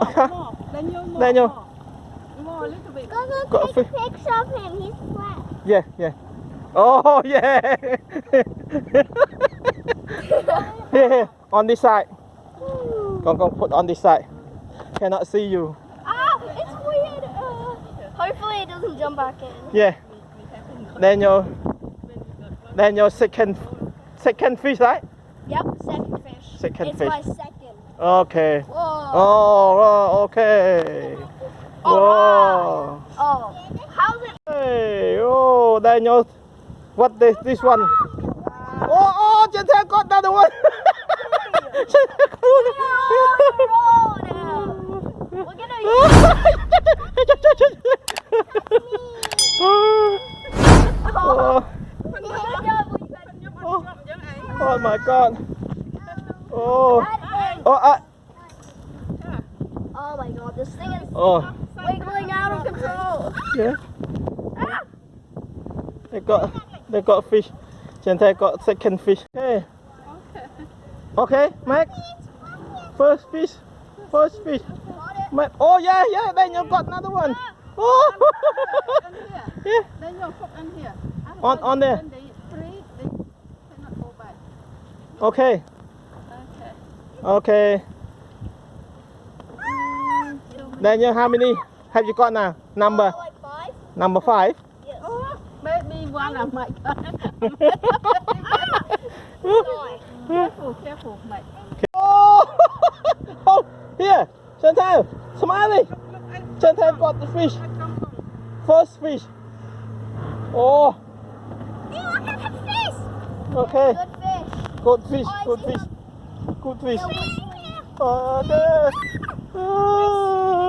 more, more. Daniel, more. Daniel. More, more a little bit. Go look, Got take fish. pics of him. He's flat. Yeah, yeah. Oh, yeah. here, here, on this side. Con con put on this side. Cannot see you. Ah, it's weird. Uh, hopefully it doesn't jump back in. Yeah. then Daniel. Daniel second second fish, right? Yep, second fish. Second it's fish. my second. Okay. Whoa. Oh, oh okay. Oh, Whoa. Oh, how's it? Hey, oh, Daniel. What this this one? Oh, oh, Chantel got another one. Got Oh, my god. Oh, oh, uh, Oh my god, this thing is oh, wiggling out of control. yeah. Ah. They got, they got fish. Chantel got second fish. Okay. Okay, Mac. First fish. First fish. Mac. Oh yeah, yeah. Daniel got another one. Oh. Yeah. Daniel, put on here. On- on there. When they free, they cannot go back. Okay. Okay. Okay. Daniel, how many have you got now? Number Oh, like five? number five. Yes. Oh, maybe one of my. Careful, careful, mate. Oh, oh here, Chantal, smiling. Chantal got the fish, first fish. Oh, Hey, look at the fish. okay, Good fish. good fish, good fish, good fish. Okay. Oh.